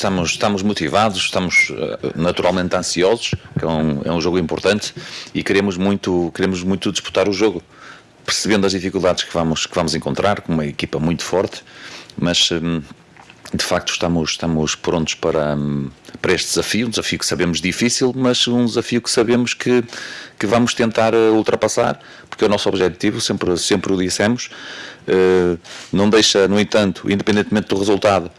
estamos, estamos motivados, estamos uh, naturalmente ansiosos, que é um, é um jogo importante e queremos muito, queremos muito disputar o jogo, percebendo as dificuldades que vamos, que vamos encontrar, com uma equipa muito forte, mas um, de facto estamos, estamos prontos para, para este desafio, um desafio que sabemos difícil, mas um desafio que sabemos que, que vamos tentar uh, ultrapassar, porque é o nosso objetivo, sempre, sempre o dissemos, não deixa, no entanto, independentemente do resultado,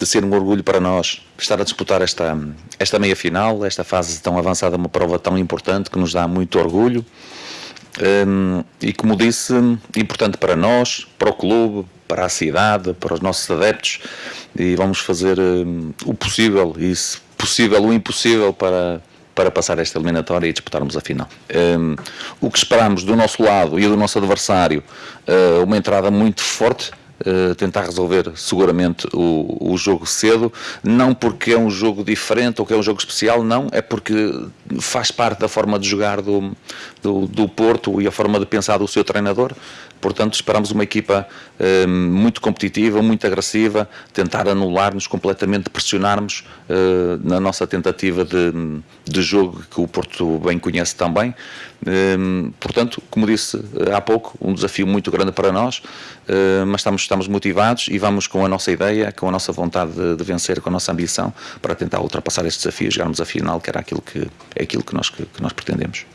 de ser um orgulho para nós estar a disputar esta, esta meia-final, esta fase tão avançada, uma prova tão importante que nos dá muito orgulho. Um, e como disse, importante para nós, para o clube, para a cidade, para os nossos adeptos e vamos fazer um, o possível e se possível o impossível para, para passar esta eliminatória e disputarmos a final. Um, o que esperamos do nosso lado e do nosso adversário, uh, uma entrada muito forte, Uh, tentar resolver seguramente o, o, jogo cedo, não porque é um jogo diferente ou que é um jogo especial, não, é porque faz parte da forma de jogar do, do, do Porto e a forma de pensar do seu treinador. Portanto, esperamos uma equipa uh, muito competitiva, muito agressiva, tentar anular-nos completamente, pressionarmos uh, na nossa tentativa de, de jogo que o Porto bem conhece também. Portanto, como disse há pouco, um desafio muito grande para nós, mas estamos, estamos motivados e vamos com a nossa ideia, com a nossa vontade de, de vencer, com a nossa ambição, para tentar ultrapassar este desafio e chegarmos à final, que era aquilo que, é aquilo que nós, que, que nós pretendemos.